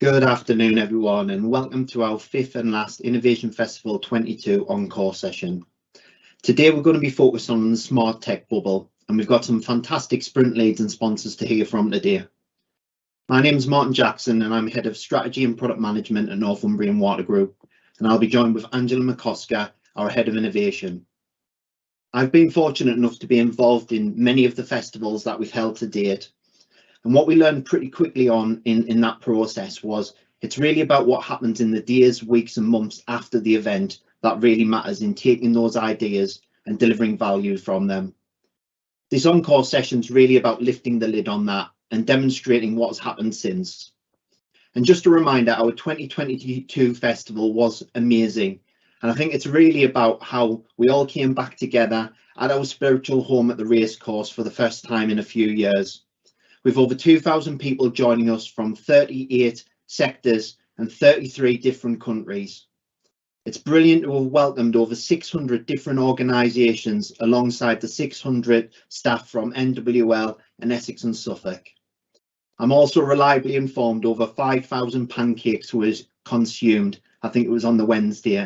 Good afternoon, everyone, and welcome to our fifth and last Innovation Festival 22 encore session. Today we're going to be focused on the smart tech bubble, and we've got some fantastic sprint leads and sponsors to hear from today. My name is Martin Jackson, and I'm head of strategy and product management at Northumbrian Water Group, and I'll be joined with Angela McCosker, our head of innovation. I've been fortunate enough to be involved in many of the festivals that we've held to date, and what we learned pretty quickly on in, in that process was it's really about what happens in the days, weeks and months after the event that really matters in taking those ideas and delivering value from them. This encore session is really about lifting the lid on that and demonstrating what's happened since. And just a reminder, our 2022 festival was amazing. And I think it's really about how we all came back together at our spiritual home at the racecourse for the first time in a few years with over 2,000 people joining us from 38 sectors and 33 different countries. It's brilliant to have welcomed over 600 different organisations alongside the 600 staff from NWL and Essex and Suffolk. I'm also reliably informed over 5,000 pancakes was consumed. I think it was on the Wednesday.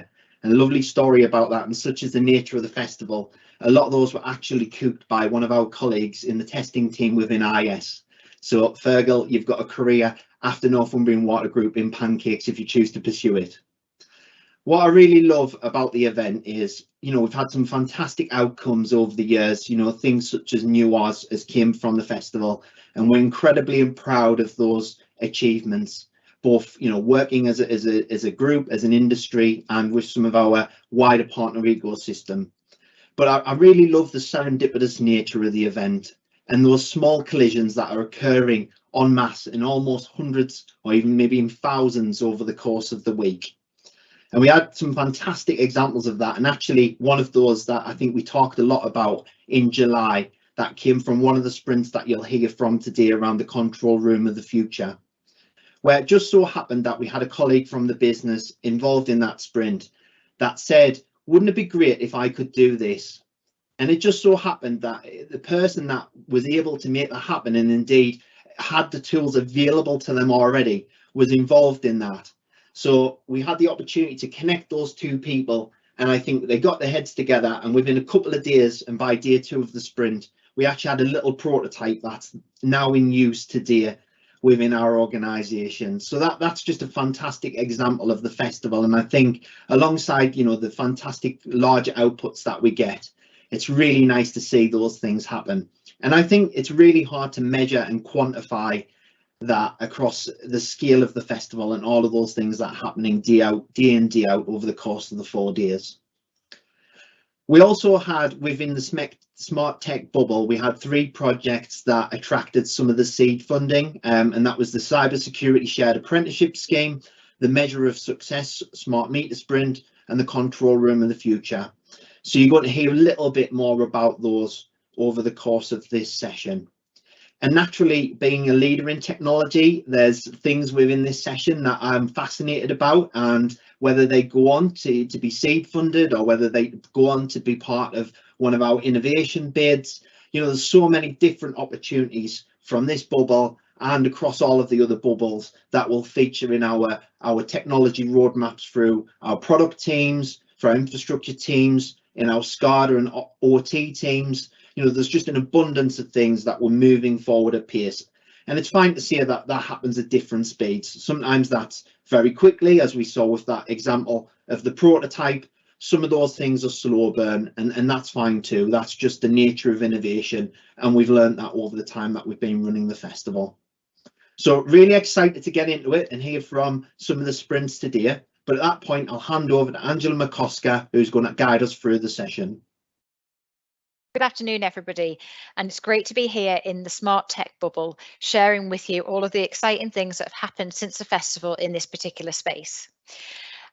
A lovely story about that, and such is the nature of the festival. A lot of those were actually cooked by one of our colleagues in the testing team within IS. So Fergal, you've got a career after Northumbrian Water Group in pancakes if you choose to pursue it. What I really love about the event is, you know, we've had some fantastic outcomes over the years, you know, things such as New Oz has came from the festival, and we're incredibly proud of those achievements both you know working as a, as a as a group as an industry and with some of our wider partner ecosystem but I, I, really love the serendipitous nature of the event and those small collisions that are occurring en masse in almost hundreds or even maybe in thousands over the course of the week. And we had some fantastic examples of that. And actually, one of those that I think we talked a lot about in July that came from one of the sprints that you'll hear from today around the control room of the future, where it just so happened that we had a colleague from the business involved in that sprint that said, wouldn't it be great if I could do this? And it just so happened that the person that was able to make that happen and indeed had the tools available to them already was involved in that. So we had the opportunity to connect those two people and I think they got their heads together and within a couple of days and by day two of the sprint, we actually had a little prototype that's now in use today within our organization so that that's just a fantastic example of the festival and i think alongside you know the fantastic large outputs that we get it's really nice to see those things happen. And I think it's really hard to measure and quantify that across the scale of the festival and all of those things that are happening day out, day in, day out over the course of the four days. We also had within the smart tech bubble, we had three projects that attracted some of the seed funding, um, and that was the cybersecurity shared apprenticeship scheme, the measure of success smart meter sprint, and the control room of the future. So you're going to hear a little bit more about those over the course of this session. And naturally, being a leader in technology, there's things within this session that I'm fascinated about and whether they go on to, to be seed funded or whether they go on to be part of one of our innovation bids. You know, there's so many different opportunities from this bubble and across all of the other bubbles that will feature in our, our technology roadmaps through our product teams, for our infrastructure teams, in our SCADA and OT teams. You know, there's just an abundance of things that we're moving forward at pace. And it's fine to see that that happens at different speeds. Sometimes that's very quickly, as we saw with that example of the prototype. Some of those things are slow burn, and, and that's fine too. That's just the nature of innovation. And we've learned that over the time that we've been running the festival. So really excited to get into it and hear from some of the sprints today. But at that point, I'll hand over to Angela McCosker, who's going to guide us through the session. Good afternoon, everybody, and it's great to be here in the Smart Tech bubble, sharing with you all of the exciting things that have happened since the festival in this particular space.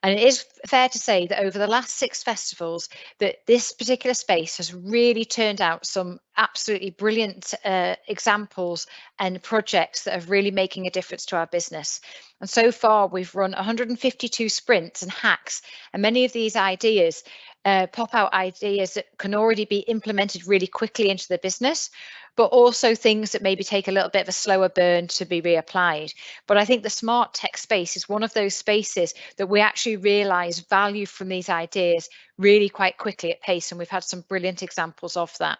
And it is fair to say that over the last six festivals, that this particular space has really turned out some absolutely brilliant uh, examples and projects that are really making a difference to our business. And so far, we've run 152 sprints and hacks, and many of these ideas uh, pop out ideas that can already be implemented really quickly into the business, but also things that maybe take a little bit of a slower burn to be reapplied. But I think the smart tech space is one of those spaces that we actually realize value from these ideas really quite quickly at pace. And we've had some brilliant examples of that.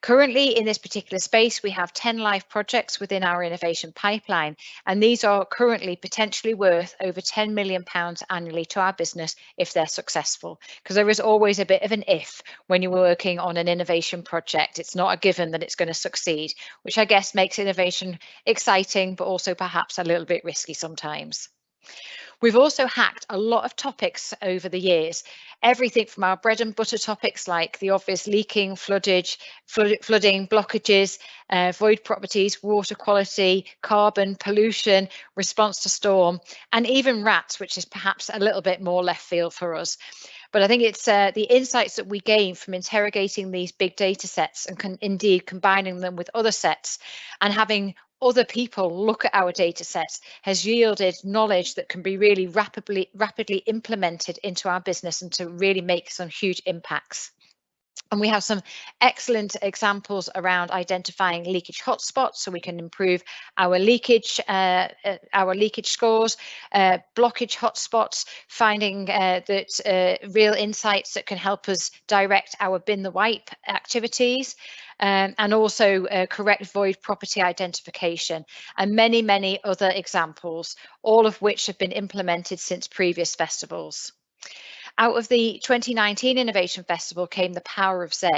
Currently in this particular space, we have 10 live projects within our innovation pipeline, and these are currently potentially worth over 10 million pounds annually to our business if they're successful. Because there is always a bit of an if when you're working on an innovation project. It's not a given that it's going to succeed, which I guess makes innovation exciting, but also perhaps a little bit risky sometimes. We've also hacked a lot of topics over the years, everything from our bread and butter topics like the obvious leaking, floodage, flood, flooding, blockages, uh, void properties, water quality, carbon, pollution, response to storm, and even rats, which is perhaps a little bit more left field for us. But I think it's uh, the insights that we gain from interrogating these big data sets and indeed combining them with other sets and having other people look at our data sets has yielded knowledge that can be really rapidly rapidly implemented into our business and to really make some huge impacts. And we have some excellent examples around identifying leakage hotspots so we can improve our leakage, uh, uh, our leakage scores, uh, blockage hotspots, finding uh, that uh, real insights that can help us direct our bin the wipe activities, um, and also uh, correct void property identification, and many, many other examples, all of which have been implemented since previous festivals. Out of the 2019 Innovation Festival came the Power of Z.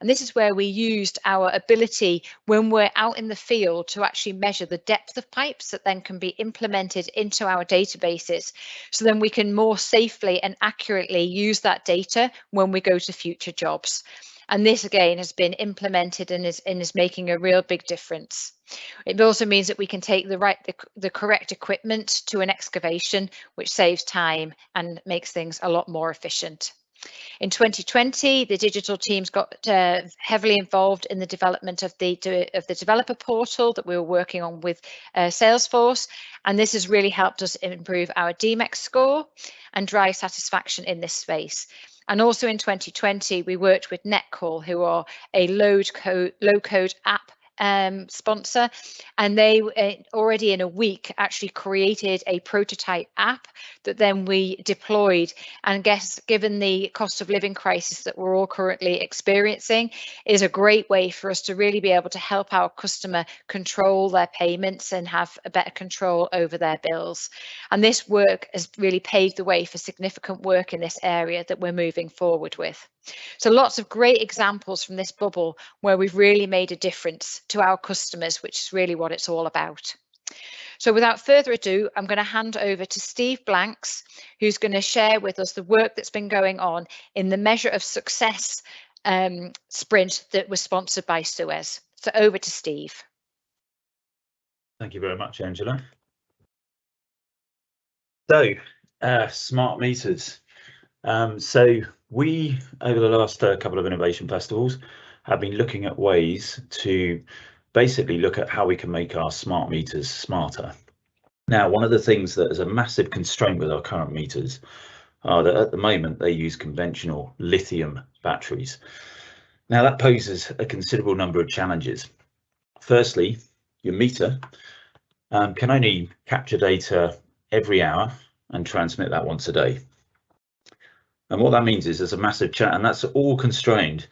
And this is where we used our ability when we're out in the field to actually measure the depth of pipes that then can be implemented into our databases. So then we can more safely and accurately use that data when we go to future jobs. And this again has been implemented and is, and is making a real big difference. It also means that we can take the right the, the correct equipment to an excavation, which saves time and makes things a lot more efficient. In 2020, the digital teams got uh, heavily involved in the development of the of the developer portal that we were working on with uh, Salesforce, and this has really helped us improve our D-MeX score and drive satisfaction in this space. And also in 2020, we worked with Netcall, who are a low code, low code app um, sponsor, and they uh, already in a week actually created a prototype app that then we deployed. And guess, given the cost of living crisis that we're all currently experiencing, is a great way for us to really be able to help our customer control their payments and have a better control over their bills. And this work has really paved the way for significant work in this area that we're moving forward with. So lots of great examples from this bubble where we've really made a difference to our customers, which is really what it's all about. So without further ado, I'm going to hand over to Steve Blanks, who's going to share with us the work that's been going on in the Measure of Success um, sprint that was sponsored by Suez. So over to Steve. Thank you very much, Angela. So, uh, smart meters. Um, so we, over the last uh, couple of innovation festivals, have been looking at ways to basically look at how we can make our smart meters smarter. Now, one of the things that is a massive constraint with our current meters are that at the moment they use conventional lithium batteries. Now that poses a considerable number of challenges. Firstly, your meter um, can only capture data every hour and transmit that once a day. And what that means is there's a massive chat and that's all constrained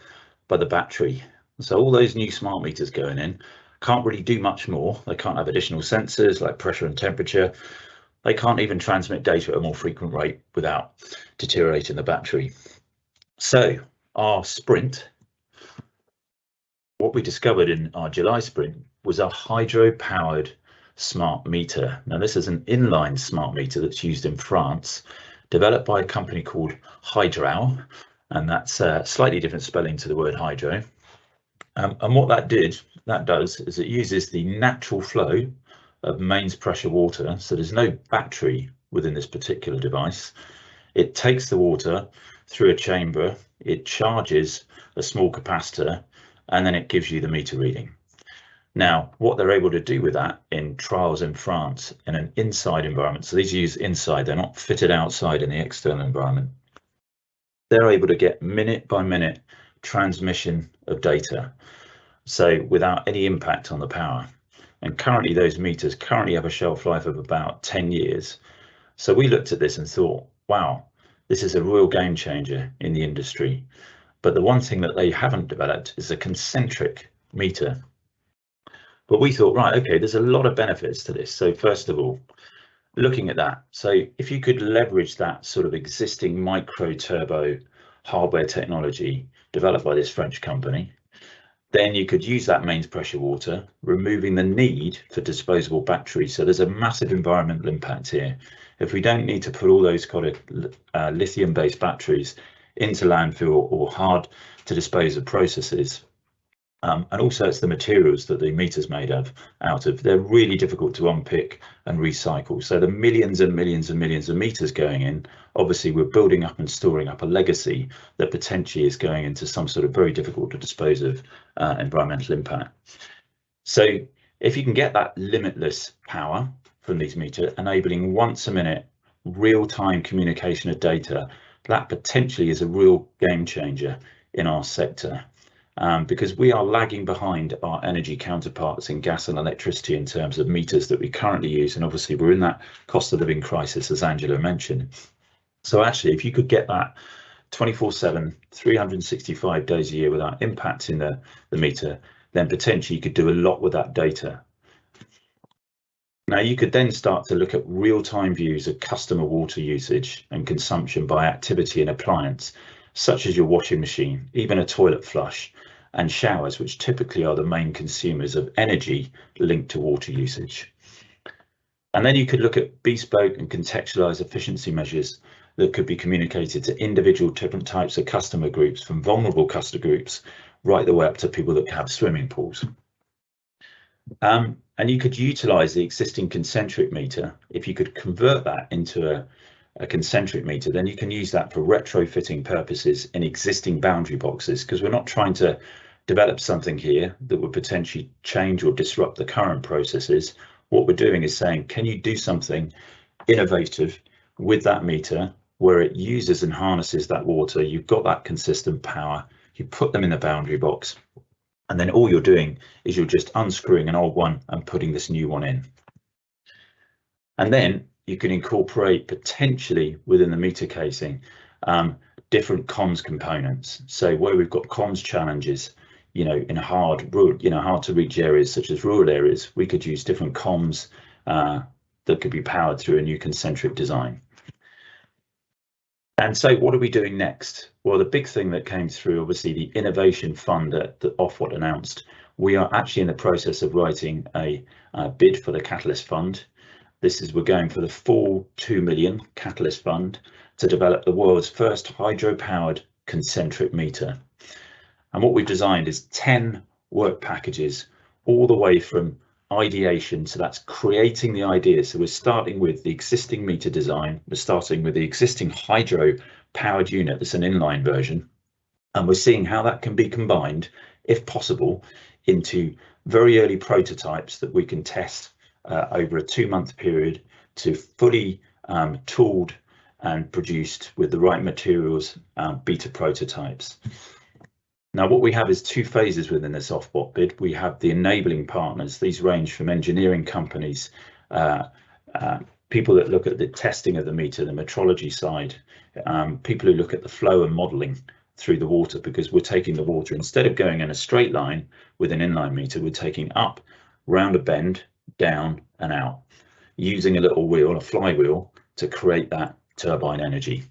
by the battery. So all those new smart meters going in can't really do much more. They can't have additional sensors like pressure and temperature. They can't even transmit data at a more frequent rate without deteriorating the battery. So our sprint, what we discovered in our July sprint was a hydro powered smart meter. Now this is an inline smart meter that's used in France developed by a company called Hydrao, and that's a slightly different spelling to the word hydro. Um, and what that did, that does, is it uses the natural flow of mains pressure water. So there's no battery within this particular device. It takes the water through a chamber, it charges a small capacitor, and then it gives you the meter reading. Now, what they're able to do with that in trials in France in an inside environment, so these use inside, they're not fitted outside in the external environment. they're able to get minute by minute transmission of data, so without any impact on the power. And currently those meters currently have a shelf life of about 10 years. So we looked at this and thought, wow, this is a real game changer in the industry. But the one thing that they haven't developed is a concentric meter. But we thought, right, okay, there's a lot of benefits to this. So first of all, looking at that, so if you could leverage that sort of existing micro turbo hardware technology developed by this French company, then you could use that mains pressure water, removing the need for disposable batteries. So there's a massive environmental impact here. If we don't need to put all those kind of uh, lithium based batteries into landfill or hard to dispose of processes, um, and also it's the materials that the meter's made of out of. They're really difficult to unpick and recycle. So the millions and millions and millions of meters going in, obviously we're building up and storing up a legacy that potentially is going into some sort of very difficult to dispose of uh, environmental impact. So if you can get that limitless power from these meters, enabling once a minute real-time communication of data, that potentially is a real game changer in our sector um, because we are lagging behind our energy counterparts in gas and electricity in terms of meters that we currently use. And obviously we're in that cost of living crisis, as Angela mentioned. So actually, if you could get that 24 7, 365 days a year without impacting the, the meter, then potentially you could do a lot with that data. Now you could then start to look at real-time views of customer water usage and consumption by activity and appliance, such as your washing machine, even a toilet flush, and showers, which typically are the main consumers of energy linked to water usage. And then you could look at bespoke and contextualized efficiency measures that could be communicated to individual different types of customer groups, from vulnerable customer groups right the way up to people that have swimming pools. Um, and you could utilize the existing concentric meter. If you could convert that into a, a concentric meter, then you can use that for retrofitting purposes in existing boundary boxes because we're not trying to develop something here that would potentially change or disrupt the current processes. What we're doing is saying, can you do something innovative with that meter where it uses and harnesses that water? You've got that consistent power, you put them in the boundary box, and then all you're doing is you're just unscrewing an old one and putting this new one in. And then you can incorporate potentially within the meter casing um, different comms components. So where we've got comms challenges, you know, in hard, rural, you know, hard to reach areas such as rural areas, we could use different comms uh, that could be powered through a new concentric design. And so what are we doing next? Well, the big thing that came through, obviously, the innovation fund that, that Ofwat announced, we are actually in the process of writing a, a bid for the Catalyst Fund. This is, we're going for the full 2 million Catalyst Fund to develop the world's first hydro-powered concentric meter. And what we've designed is 10 work packages all the way from ideation. So that's creating the idea. So we're starting with the existing meter design. We're starting with the existing hydro powered unit. That's an inline version. And we're seeing how that can be combined, if possible, into very early prototypes that we can test uh, over a two month period to fully um, tooled and produced with the right materials, um, beta prototypes. Now, what we have is two phases within this Ofwat bid. We have the enabling partners. These range from engineering companies, uh, uh, people that look at the testing of the meter, the metrology side, um, people who look at the flow and modelling through the water because we're taking the water instead of going in a straight line with an inline meter, we're taking up, round a bend, down and out, using a little wheel, a flywheel, to create that turbine energy.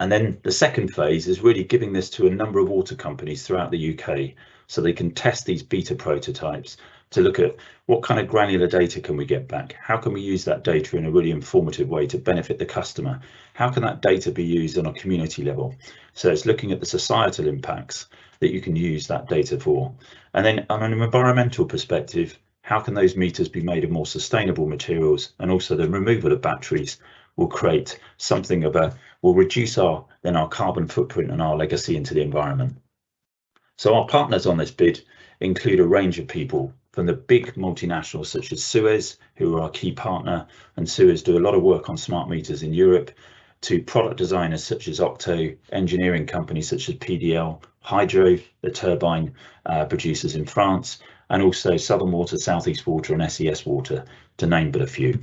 And then the second phase is really giving this to a number of water companies throughout the UK so they can test these beta prototypes to look at what kind of granular data can we get back? How can we use that data in a really informative way to benefit the customer? How can that data be used on a community level? So it's looking at the societal impacts that you can use that data for. And then on an environmental perspective, how can those meters be made of more sustainable materials and also the removal of batteries will create something of a will reduce our then our carbon footprint and our legacy into the environment. So our partners on this bid include a range of people from the big multinationals such as Suez, who are our key partner, and Suez do a lot of work on smart meters in Europe, to product designers such as Octo, engineering companies such as PDL, Hydrao, the turbine uh, producers in France, and also Southern Water, Southeast Water and SES Water, to name but a few.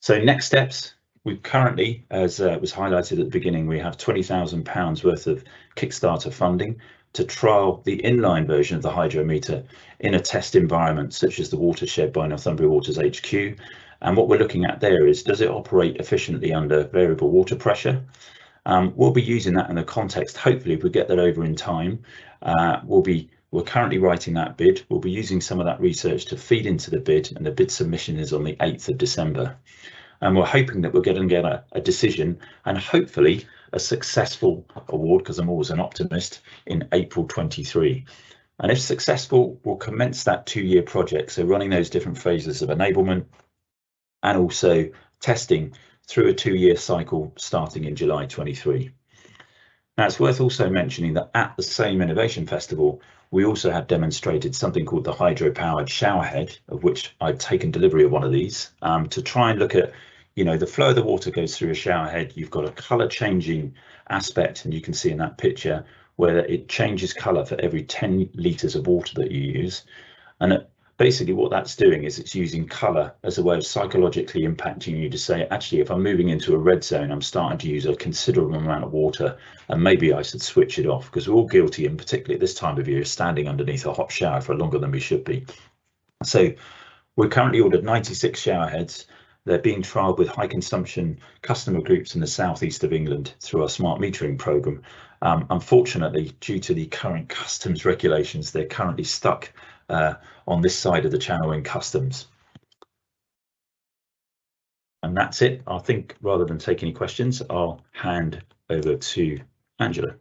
So next steps, we currently, as uh, was highlighted at the beginning, we have £20,000 worth of Kickstarter funding to trial the inline version of the hydrometer in a test environment such as the watershed by Northumbria Waters HQ. And what we're looking at there is, does it operate efficiently under variable water pressure? Um, we'll be using that in the context, hopefully if we get that over in time, uh, we'll be we're currently writing that bid. We'll be using some of that research to feed into the bid and the bid submission is on the 8th of December. And we're hoping that we're going to get a, a decision and hopefully a successful award, because I'm always an optimist, in April 23. And if successful, we'll commence that two-year project. So running those different phases of enablement and also testing through a two-year cycle starting in July 23. Now it's worth also mentioning that at the same Innovation Festival, we also had demonstrated something called the hydro-powered showerhead, of which I'd taken delivery of one of these, um, to try and look at, you know, the flow of the water goes through a showerhead, you've got a colour changing aspect, and you can see in that picture where it changes colour for every 10 litres of water that you use. And basically what that's doing is it's using color as a way of psychologically impacting you to say actually if i'm moving into a red zone i'm starting to use a considerable amount of water and maybe i should switch it off because we're all guilty and particularly at this time of year standing underneath a hot shower for longer than we should be so we're currently ordered 96 shower heads they're being trialled with high consumption customer groups in the southeast of England through our smart metering program. Um, unfortunately, due to the current customs regulations, they're currently stuck uh, on this side of the channel in customs. And that's it. I think rather than take any questions, I'll hand over to Angela.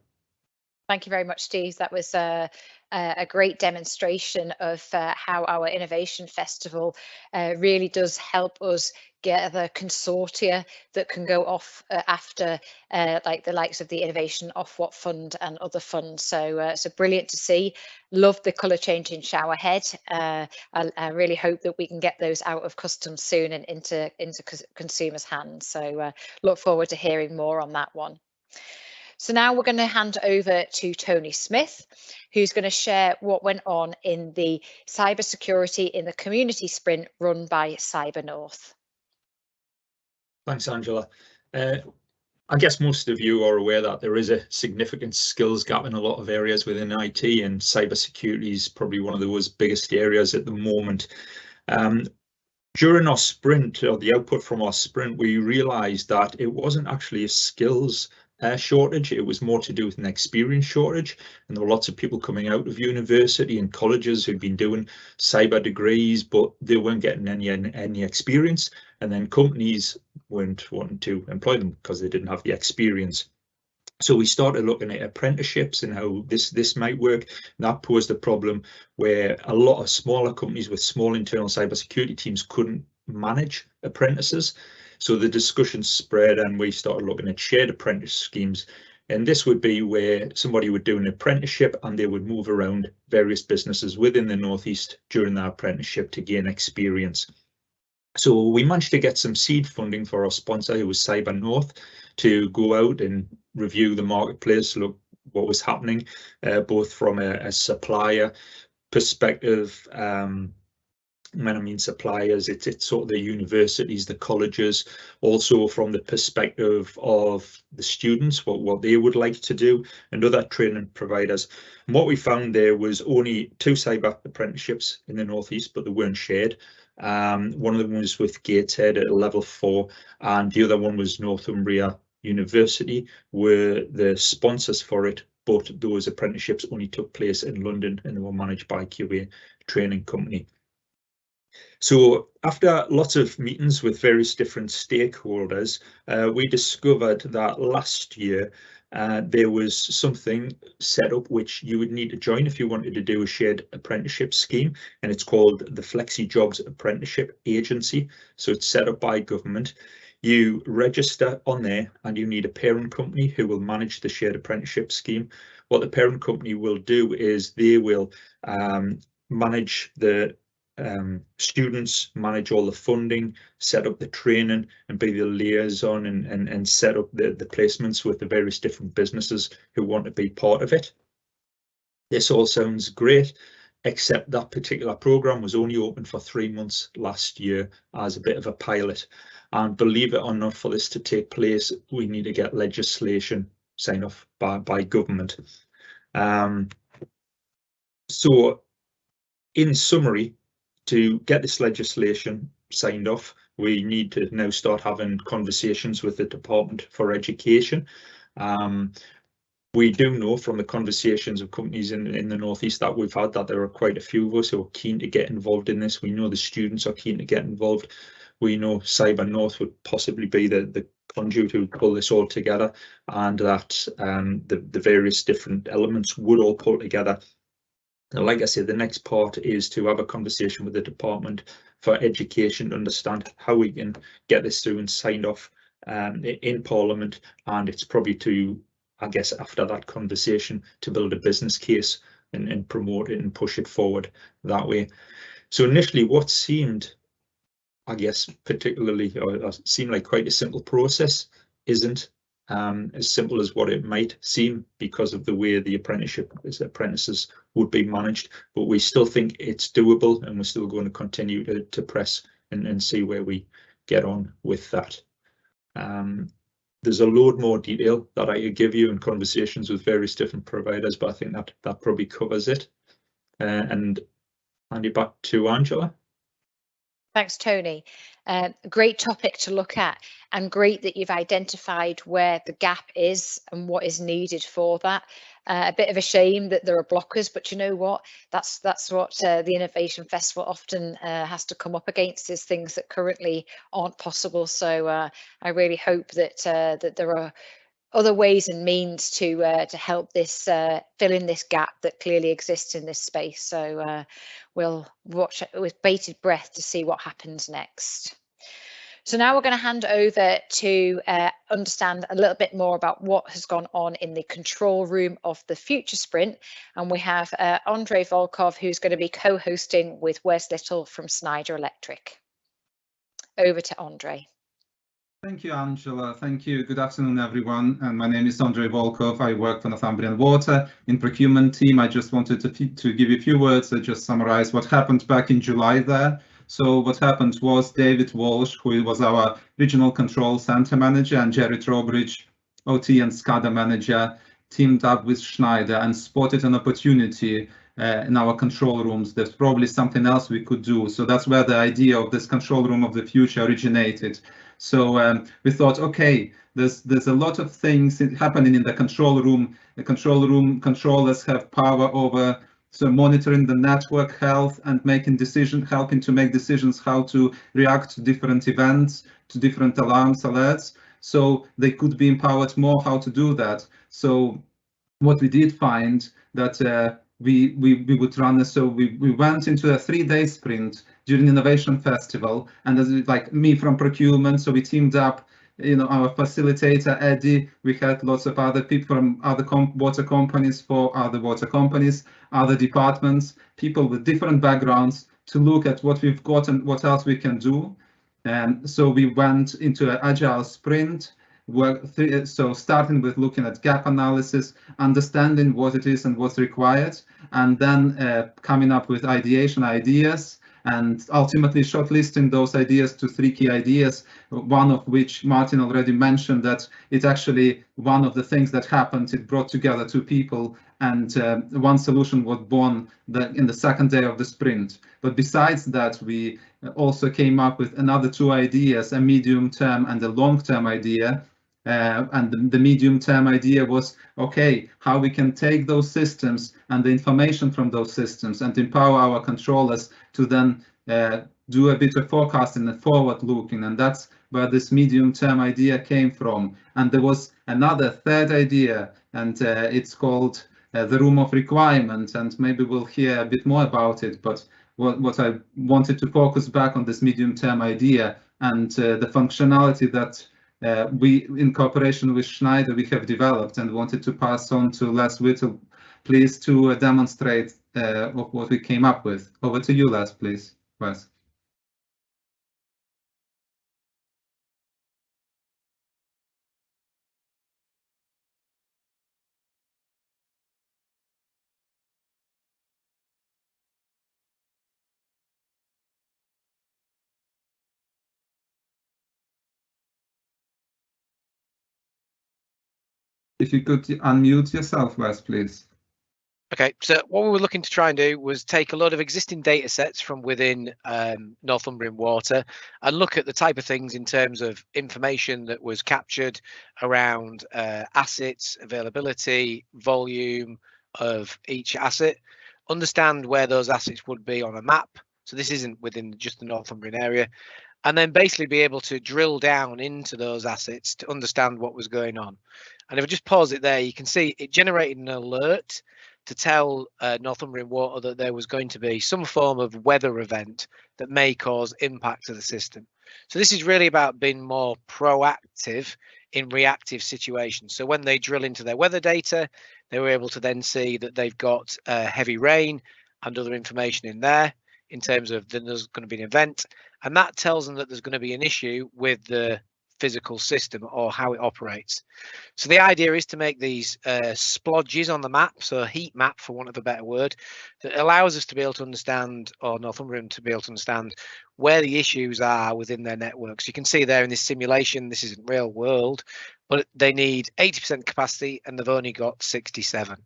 Thank you very much, Steve. That was uh, a great demonstration of uh, how our Innovation Festival uh, really does help us gather consortia that can go off uh, after uh, like the likes of the Innovation Ofwat Fund and other funds. So, uh, so brilliant to see. Love the colour changing shower head. Uh, I, I, really hope that we can get those out of customs soon and into, into consumers' hands. So look forward to hearing more on that one. So now we're going to hand over to Tony Smith, who's going to share what went on in the cybersecurity in the community sprint run by Cyber North. Thanks, Angela. Uh, I guess most of you are aware that there is a significant skills gap in a lot of areas within IT and cybersecurity is probably one of those biggest areas at the moment. Um, during our sprint or the output from our sprint, we realized that it wasn't actually a skills uh, shortage. It was more to do with an experience shortage. And there were lots of people coming out of university and colleges who'd been doing cyber degrees, but they weren't getting any any experience. And then companies weren't wanting to employ them because they didn't have the experience. So we started looking at apprenticeships and how this this might work. And that posed a problem where a lot of smaller companies with small internal cybersecurity teams couldn't manage apprentices. So the discussion spread and we started looking at shared apprentice schemes. And this would be where somebody would do an apprenticeship and they would move around various businesses within the Northeast during their apprenticeship to gain experience. So we managed to get some seed funding for our sponsor, who was Cyber North, to go out and review the marketplace, look what was happening, uh, both from a, a supplier perspective, um, when I mean suppliers, it's, it's sort of the universities, the colleges, also from the perspective of the students, what, what they would like to do, and other training providers. And what we found there was only two cyber apprenticeships in the Northeast, but they weren't shared. Um, one of them was with Gateshead at level four, and the other one was Northumbria University, were the sponsors for it, but those apprenticeships only took place in London and they were managed by QA Training Company. So after lots of meetings with various different stakeholders, uh, we discovered that last year uh, there was something set up which you would need to join if you wanted to do a shared apprenticeship scheme and it's called the Flexi Jobs Apprenticeship Agency. So it's set up by government. You register on there and you need a parent company who will manage the shared apprenticeship scheme. What the parent company will do is they will um, manage the um, students, manage all the funding, set up the training and be the liaison and, and, and set up the, the placements with the various different businesses who want to be part of it. This all sounds great, except that particular program was only open for three months last year as a bit of a pilot. And believe it or not, for this to take place, we need to get legislation signed off by, by government. Um, so in summary, to get this legislation signed off, we need to now start having conversations with the Department for Education. Um, we do know from the conversations of companies in, in the Northeast that we've had that there are quite a few of us who are keen to get involved in this. We know the students are keen to get involved. We know Cyber North would possibly be the, the conduit to pull this all together and that um, the, the various different elements would all pull together and like I said, the next part is to have a conversation with the Department for Education to understand how we can get this through and signed off um, in Parliament. And it's probably to, I guess, after that conversation, to build a business case and, and promote it and push it forward that way. So initially, what seemed, I guess, particularly, or, seemed like quite a simple process, isn't um, as simple as what it might seem because of the way the apprenticeship is apprentices would be managed. But we still think it's doable and we're still going to continue to, to press and, and see where we get on with that. Um, there's a load more detail that I could give you in conversations with various different providers, but I think that that probably covers it. Uh, and hand it back to Angela. Thanks, Tony. Uh, great topic to look at and great that you've identified where the gap is and what is needed for that. Uh, a bit of a shame that there are blockers, but you know what? That's that's what uh, the Innovation Festival often uh, has to come up against is things that currently aren't possible. So uh, I really hope that uh, that there are other ways and means to uh, to help this uh, fill in this gap that clearly exists in this space. So uh, we'll watch with bated breath to see what happens next. So now we're going to hand over to uh, understand a little bit more about what has gone on in the control room of the Future Sprint. And we have uh, Andrei Volkov, who's going to be co-hosting with Wes Little from Schneider Electric. Over to Andrei. Thank you, Angela. Thank you. Good afternoon, everyone. And my name is Andrei Volkov. I work for Northumbrian Water in procurement team. I just wanted to, to give you a few words to just summarize what happened back in July there. So what happened was David Walsh, who was our regional control center manager, and Jerry Trowbridge, OT and SCADA manager, teamed up with Schneider and spotted an opportunity uh, in our control rooms. There's probably something else we could do. So that's where the idea of this control room of the future originated. So um, we thought, okay, there's there's a lot of things happening in the control room. The control room controllers have power over so monitoring the network health and making decisions, helping to make decisions how to react to different events, to different alarms, alerts. So they could be empowered more how to do that. So what we did find that uh, we, we, we would run, so we, we went into a three day sprint during Innovation Festival. And as like me from procurement, so we teamed up, you know, our facilitator, Eddie, we had lots of other people from other comp water companies for other water companies, other departments, people with different backgrounds to look at what we've got and what else we can do. And so we went into an agile sprint so starting with looking at gap analysis understanding what it is and what's required and then uh, coming up with ideation ideas and ultimately shortlisting those ideas to three key ideas, one of which Martin already mentioned that it's actually one of the things that happened. It brought together two people and uh, one solution was born the, in the second day of the sprint. But besides that, we also came up with another two ideas, a medium term and a long term idea uh, and the, the medium term idea was, okay, how we can take those systems and the information from those systems and empower our controllers to then uh, do a bit of forecasting and forward looking. And that's where this medium term idea came from. And there was another third idea, and uh, it's called uh, the room of requirement. And maybe we'll hear a bit more about it. But what, what I wanted to focus back on this medium term idea and uh, the functionality that uh, we, in cooperation with Schneider, we have developed and wanted to pass on to Les Whittle, please, to uh, demonstrate uh, what we came up with. Over to you, Les, please. Wes. If you could unmute yourself, Wes, please. Okay, so what we were looking to try and do was take a lot of existing data sets from within um, Northumbrian Water and look at the type of things in terms of information that was captured around uh, assets, availability, volume of each asset, understand where those assets would be on a map. So this isn't within just the Northumbrian area, and then basically be able to drill down into those assets to understand what was going on. And if I just pause it there, you can see it generated an alert to tell uh, Northumbrian Water that there was going to be some form of weather event that may cause impact to the system. So this is really about being more proactive in reactive situations. So when they drill into their weather data, they were able to then see that they've got uh, heavy rain and other information in there in terms of then there's going to be an event and that tells them that there's going to be an issue with the physical system or how it operates. So the idea is to make these uh, splodges on the map, so a heat map for want of a better word, that allows us to be able to understand, or Northumbrian to be able to understand where the issues are within their networks. You can see there in this simulation, this isn't real world, but they need 80% capacity and they've only got 67.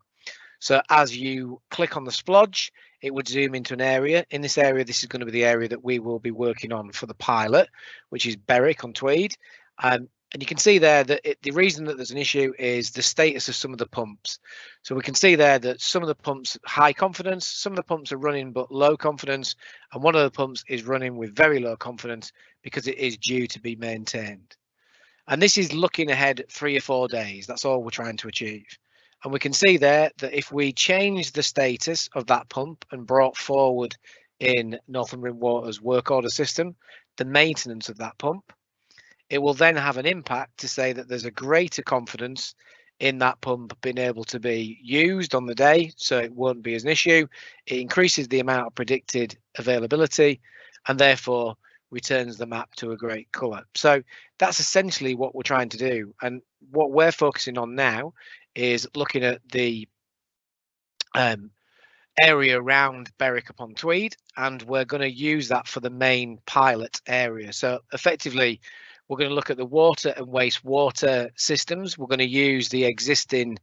So as you click on the splodge, it would zoom into an area. In this area, this is going to be the area that we will be working on for the pilot, which is Berwick on Tweed. Um, and you can see there that it, the reason that there's an issue is the status of some of the pumps. So we can see there that some of the pumps high confidence, some of the pumps are running but low confidence, and one of the pumps is running with very low confidence because it is due to be maintained. And this is looking ahead three or four days. That's all we're trying to achieve. And we can see there that if we change the status of that pump and brought forward in Northumbrian Water's work order system, the maintenance of that pump, it will then have an impact to say that there's a greater confidence in that pump being able to be used on the day so it won't be as an issue. It increases the amount of predicted availability and therefore returns the map to a great color so that's essentially what we're trying to do. And what we're focusing on now is looking at the um, area around Berwick upon Tweed and we're going to use that for the main pilot area. So effectively we're going to look at the water and wastewater systems. We're going to use the existing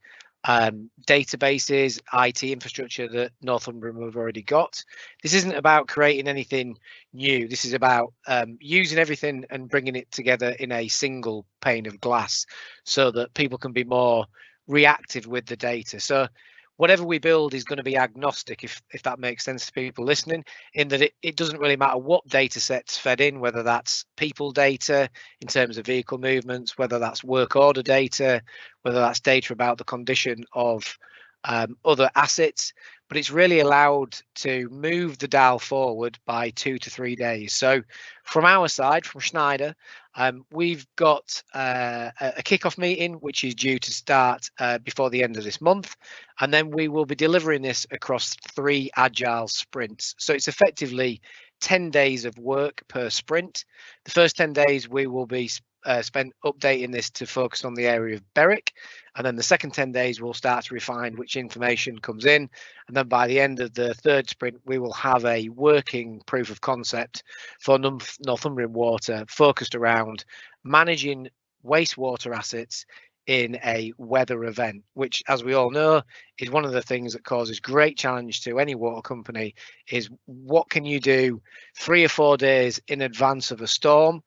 um, databases, IT infrastructure that Northumbrian have already got. This isn't about creating anything new. This is about um, using everything and bringing it together in a single pane of glass so that people can be more reactive with the data. So whatever we build is going to be agnostic if if that makes sense to people listening in that it, it doesn't really matter what data sets fed in whether that's people data in terms of vehicle movements whether that's work order data whether that's data about the condition of um, other assets. But it's really allowed to move the dial forward by two to three days. So from our side from schneider um, we've got uh, a kickoff meeting, which is due to start uh, before the end of this month. And then we will be delivering this across three agile sprints. So it's effectively 10 days of work per sprint. The first 10 days we will be uh, spent updating this to focus on the area of Berwick. And then the second 10 days, we'll start to refine which information comes in. And then by the end of the third sprint, we will have a working proof of concept for Northumbrian Water focused around managing wastewater assets in a weather event, which, as we all know, is one of the things that causes great challenge to any water company. Is what can you do three or four days in advance of a storm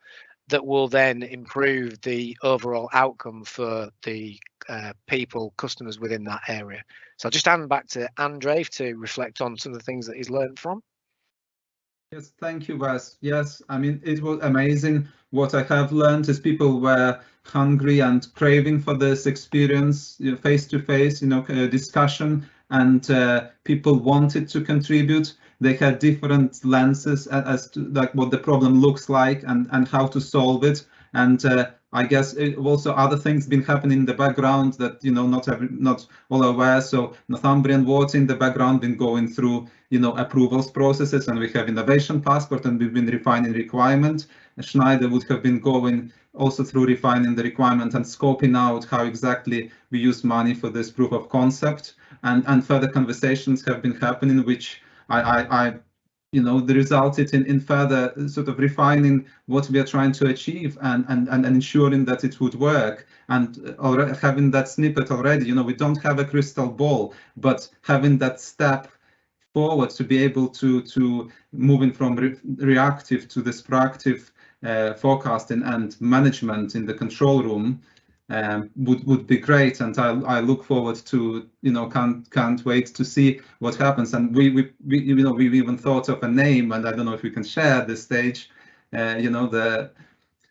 that will then improve the overall outcome for the uh, people, customers within that area. So I'll just hand back to Andre to reflect on some of the things that he's learned from. Yes, thank you, Wes. Yes, I mean, it was amazing. What I have learned is people were hungry and craving for this experience, face to face, you know, uh, discussion, and uh, people wanted to contribute they had different lenses as to like what the problem looks like and and how to solve it and uh, I guess it, also other things been happening in the background that you know not every not all aware. So Northumbrian Water in the background been going through you know approvals processes, and we have innovation passport, and we've been refining requirement. Schneider would have been going also through refining the requirement and scoping out how exactly we use money for this proof of concept, and and further conversations have been happening, which I I, I you know, the resulted in, in further sort of refining what we are trying to achieve and, and, and ensuring that it would work. And already having that snippet already, you know, we don't have a crystal ball, but having that step forward to be able to, to moving from re reactive to this proactive uh, forecasting and management in the control room um, would would be great, and I I look forward to you know can't can't wait to see what happens. And we we, we you know we even thought of a name, and I don't know if we can share at this stage. Uh, you know the.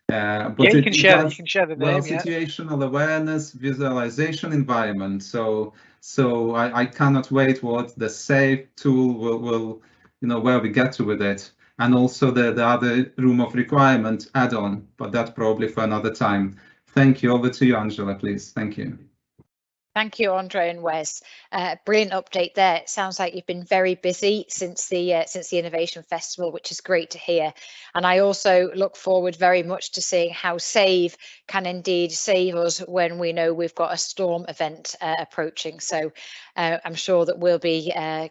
Uh, but yeah, you can share. Does, you can share the name. Well, situational awareness, visualization environment. So so I, I cannot wait what the SAVE tool will will you know where we get to with it and also the, the other room of requirement add-on, but that probably for another time. Thank you. Over to you, Angela, please. Thank you. Thank you, Andre and Wes. Uh, brilliant update there. It sounds like you've been very busy since the uh, since the Innovation Festival, which is great to hear. And I also look forward very much to seeing how Save can indeed save us when we know we've got a storm event uh, approaching. So uh, I'm sure that we'll be uh,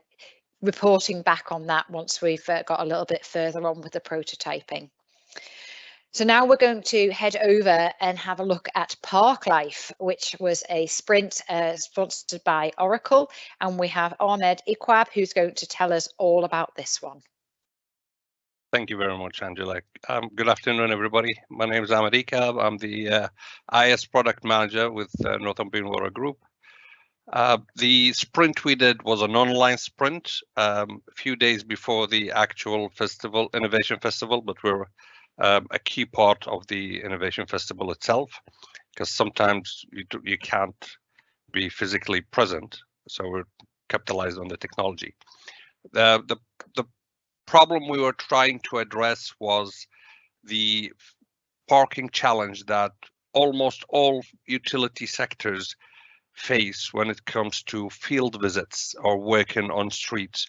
reporting back on that once we've uh, got a little bit further on with the prototyping. So now we're going to head over and have a look at Parklife, which was a sprint uh, sponsored by Oracle. And we have Ahmed Iqbal, who's going to tell us all about this one. Thank you very much, Angela. Um, good afternoon, everybody. My name is Ahmed Iqbal. I'm the uh, IS product manager with uh, Northumbrian Water Group. Uh, the sprint we did was an online sprint um, a few days before the actual festival, Innovation Festival, but we're um, a key part of the Innovation Festival itself, because sometimes you, you can't be physically present. So we're capitalized on the technology. The, the, the problem we were trying to address was the parking challenge that almost all utility sectors face when it comes to field visits or working on streets,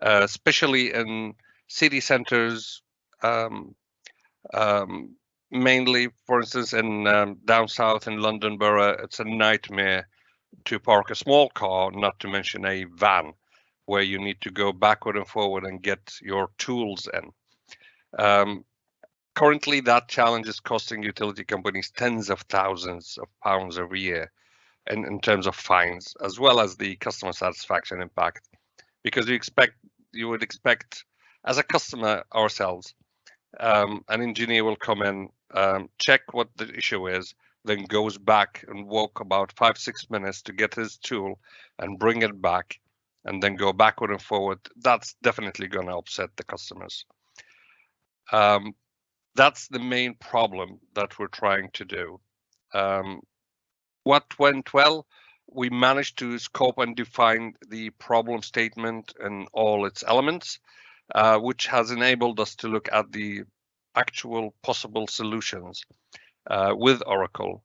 uh, especially in city centers, um, um, mainly, for instance, in um, down south in London Borough, it's a nightmare to park a small car, not to mention a van, where you need to go backward and forward and get your tools in. Um, currently, that challenge is costing utility companies tens of thousands of pounds every year in, in terms of fines, as well as the customer satisfaction impact. Because you expect you would expect as a customer ourselves um, an engineer will come in, um, check what the issue is, then goes back and walk about five, six minutes to get his tool and bring it back and then go backward and forward. That's definitely going to upset the customers. Um, that's the main problem that we're trying to do. Um, what went well? We managed to scope and define the problem statement and all its elements. Uh, which has enabled us to look at the actual possible solutions uh, with Oracle.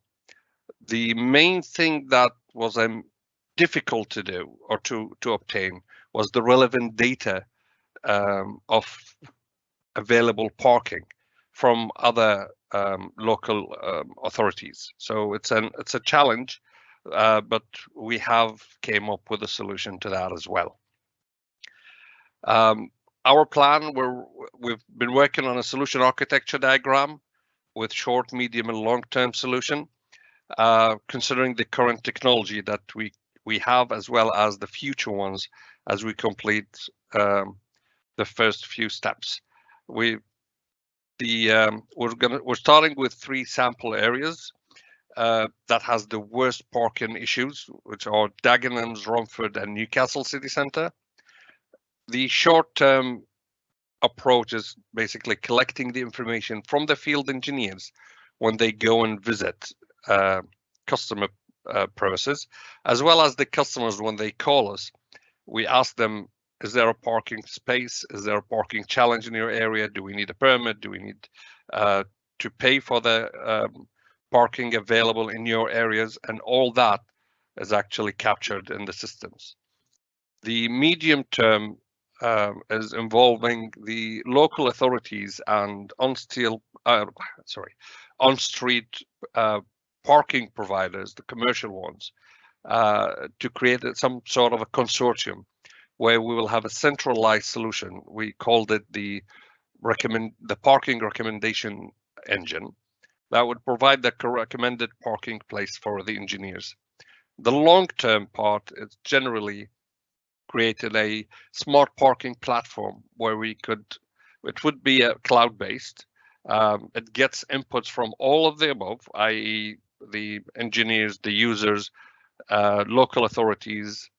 The main thing that was um, difficult to do or to, to obtain was the relevant data um, of available parking from other um, local um, authorities. So it's an it's a challenge, uh, but we have came up with a solution to that as well. Um, our plan, we're, we've been working on a solution architecture diagram with short, medium, and long-term solution, uh, considering the current technology that we we have as well as the future ones as we complete um, the first few steps. We the um, we're gonna we're starting with three sample areas uh, that has the worst parking issues, which are Dagenhams, Romford, and Newcastle city centre the short-term approach is basically collecting the information from the field engineers when they go and visit uh, customer uh, premises, as well as the customers when they call us. We ask them, is there a parking space? Is there a parking challenge in your area? Do we need a permit? Do we need uh, to pay for the um, parking available in your areas, and all that is actually captured in the systems. The medium term um, is involving the local authorities and on steel, uh, sorry, on street uh, parking providers, the commercial ones, uh, to create some sort of a consortium where we will have a centralized solution. We called it the recommend the parking recommendation engine that would provide the recommended parking place for the engineers. The long-term part is generally created a smart parking platform where we could, it would be a cloud-based. Um, it gets inputs from all of the above, i.e. the engineers, the users, uh, local authorities,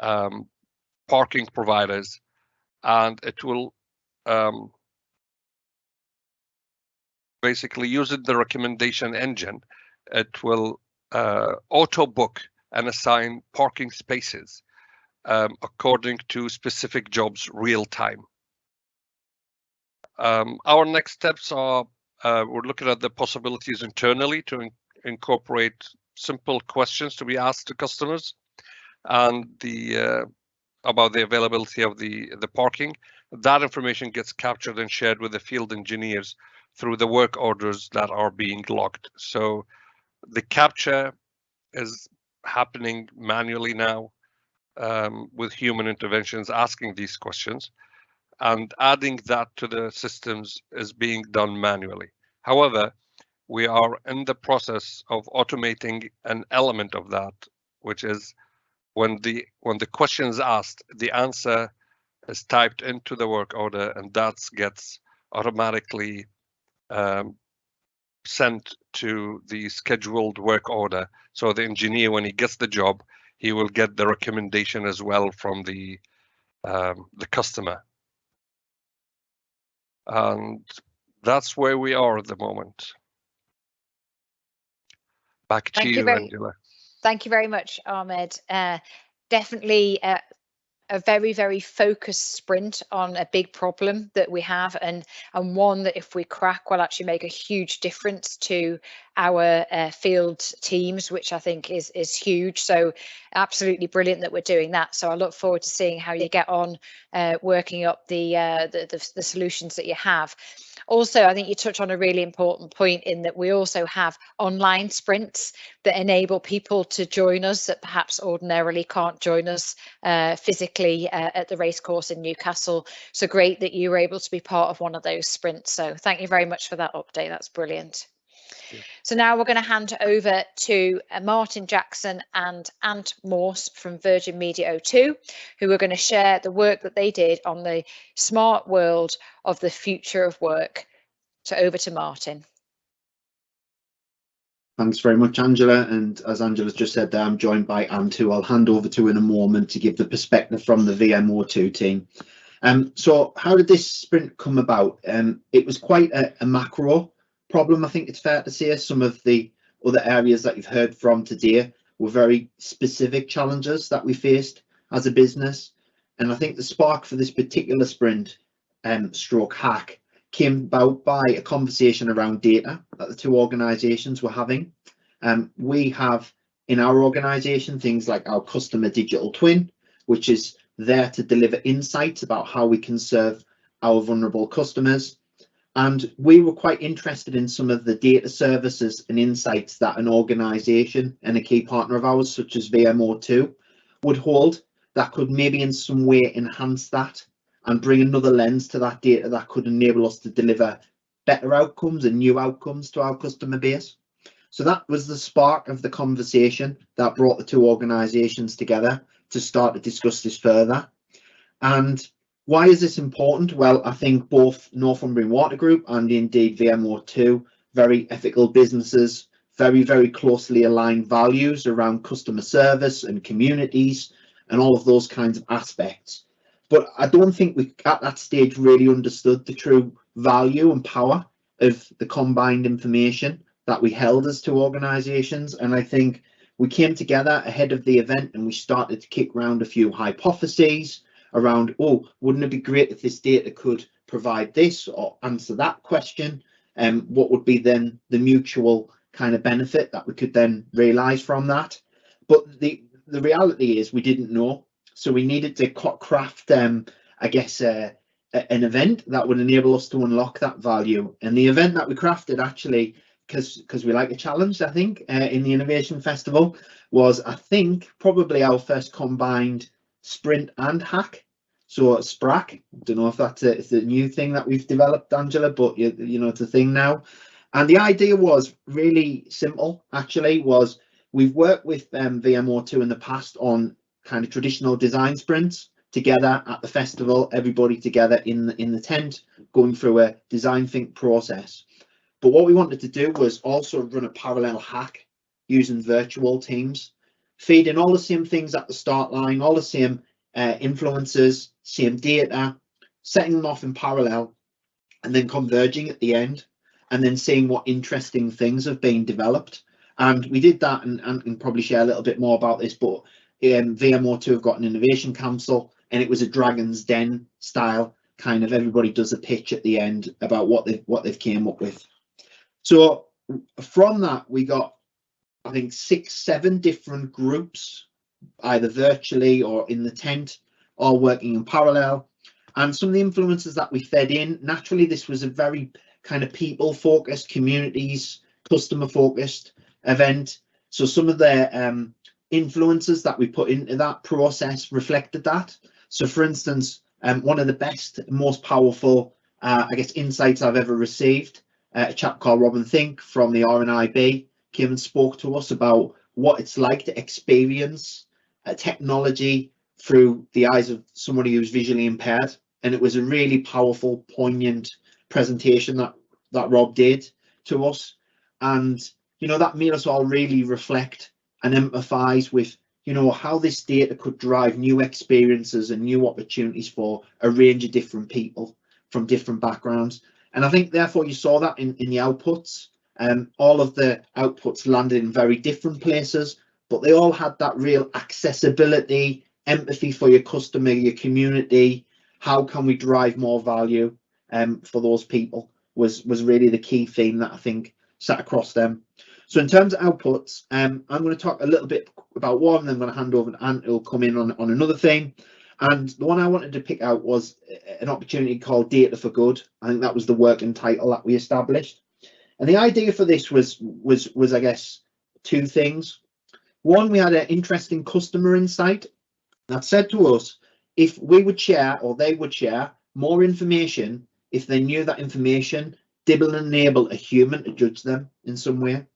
um, parking providers, and it will um, basically using the recommendation engine, it will uh, auto book and assign parking spaces um, according to specific jobs real time. Um, our next steps are uh, we're looking at the possibilities internally to in incorporate simple questions to be asked to customers and the uh, about the availability of the the parking. That information gets captured and shared with the field engineers through the work orders that are being logged. So the capture is happening manually now um, with human interventions asking these questions and adding that to the systems is being done manually. However, we are in the process of automating an element of that, which is when the when the question is asked, the answer is typed into the work order and that gets automatically um, sent to the scheduled work order. So the engineer, when he gets the job, he will get the recommendation as well from the um, the customer. And that's where we are at the moment. Back Thank to you you, very- Angela. Thank you very much, Ahmed. Uh, definitely uh, a very very focused sprint on a big problem that we have and and one that if we crack will actually make a huge difference to our uh, field teams which i think is is huge. So absolutely brilliant that we're doing that. So i look forward to seeing how you get on uh, working up the, uh, the, the the solutions that you have also i think you touch on a really important point in that we also have online sprints that enable people to join us that perhaps ordinarily can't join us uh, physically uh, at the racecourse in Newcastle. So great that you were able to be part of one of those sprints. So thank you very much for that update. That's brilliant. Yeah. So now we're going to hand over to uh, Martin Jackson and Ant Morse from Virgin Media O2, who are going to share the work that they did on the smart world of the future of work. So over to Martin. Thanks very much, Angela. And as Angela's just said there, I'm joined by Ant, who I'll hand over to in a moment to give the perspective from the VMO2 team. Um, so how did this sprint come about? Um, it was quite a, a macro problem, I think it's fair to say. Some of the other areas that you've heard from today were very specific challenges that we faced as a business. And I think the spark for this particular sprint um, stroke hack came about by a conversation around data that the two organizations were having. Um, we have in our organization things like our customer digital twin, which is there to deliver insights about how we can serve our vulnerable customers. And we were quite interested in some of the data services and insights that an organization and a key partner of ours, such as VMO2, would hold that could maybe in some way enhance that and bring another lens to that data that could enable us to deliver better outcomes and new outcomes to our customer base. So that was the spark of the conversation that brought the two organisations together to start to discuss this further. And why is this important? Well, I think both Northumbrian Water Group and indeed VMO2, very ethical businesses, very, very closely aligned values around customer service and communities and all of those kinds of aspects but I don't think we at that stage really understood the true value and power of the combined information that we held as two organisations. And I think we came together ahead of the event and we started to kick around a few hypotheses around, oh, wouldn't it be great if this data could provide this or answer that question? And um, what would be then the mutual kind of benefit that we could then realize from that. But the the reality is we didn't know, so we needed to craft, um, I guess, uh, an event that would enable us to unlock that value. And the event that we crafted actually, because because we like a challenge, I think, uh, in the Innovation Festival was, I think, probably our first combined sprint and hack. So SPRAC, don't know if that's a, it's a new thing that we've developed, Angela, but you, you know, it's a thing now. And the idea was really simple, actually, was we've worked with um, VMO2 in the past on kind of traditional design sprints together at the festival, everybody together in the, in the tent, going through a design think process. But what we wanted to do was also run a parallel hack using virtual teams, feeding all the same things at the start line, all the same uh, influences, same data, setting them off in parallel, and then converging at the end, and then seeing what interesting things have been developed. And we did that and, and, and probably share a little bit more about this, but um, VMO2 have got an innovation council and it was a Dragon's Den style kind of everybody does a pitch at the end about what they've what they've came up with. So from that we got I think six, seven different groups, either virtually or in the tent, all working in parallel. And some of the influences that we fed in, naturally, this was a very kind of people focused, communities, customer focused event. So some of the um, influences that we put into that process reflected that. So for instance, um, one of the best, most powerful, uh, I guess, insights I've ever received, uh, a chap called Robin Spinks from the RNIB came and spoke to us about what it's like to experience uh, technology through the eyes of somebody who's visually impaired. And it was a really powerful, poignant presentation that, that Rob did to us. And, you know, that made us all really reflect and empathize with you know how this data could drive new experiences and new opportunities for a range of different people from different backgrounds and i think therefore you saw that in, in the outputs um, all of the outputs landed in very different places but they all had that real accessibility empathy for your customer your community how can we drive more value um, for those people was was really the key theme that i think sat across them so in terms of outputs, um, I'm going to talk a little bit about one, then I'm going to hand over to Ant, who'll come in on, on another thing. And the one I wanted to pick out was an opportunity called Data for Good. I think that was the working title that we established. And the idea for this was was was I guess two things. One, we had an interesting customer insight that said to us if we would share or they would share more information if they knew that information did enable a human to judge them in some way.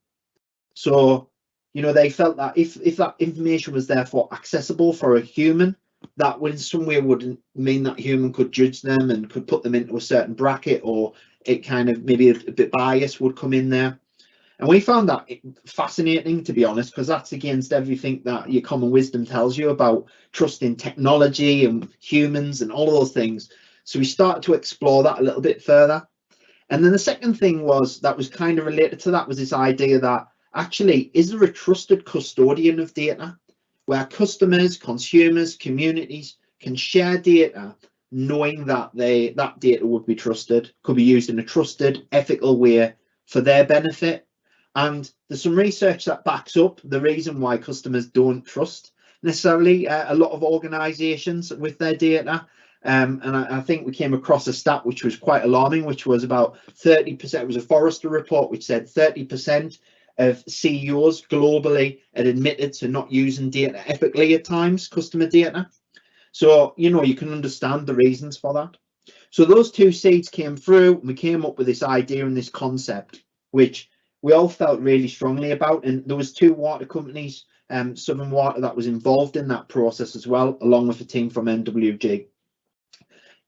So, you know, they felt that if if that information was therefore accessible for a human, that would in some way would mean that human could judge them and could put them into a certain bracket or it kind of maybe a, bit bias would come in there. And we found that fascinating, to be honest, because that's against everything that your common wisdom tells you about trusting technology and humans and all of those things. So we started to explore that a little bit further. And then the second thing was that was kind of related to that was this idea that actually, is there a trusted custodian of data where customers, consumers, communities can share data knowing that they that data would be trusted, could be used in a trusted, ethical way for their benefit. And there's some research that backs up the reason why customers don't trust necessarily uh, a lot of organizations with their data. Um, and I, I, think we came across a stat which was quite alarming, which was about 30%. It was a Forrester report which said 30% of CEOs globally had admitted to not using data ethically at times, customer data. So, you know, you can understand the reasons for that. So those two seeds came through and we came up with this idea and this concept, which we all felt really strongly about. And there was two water companies, um, Southern Water, that was involved in that process as well, along with a team from NWG.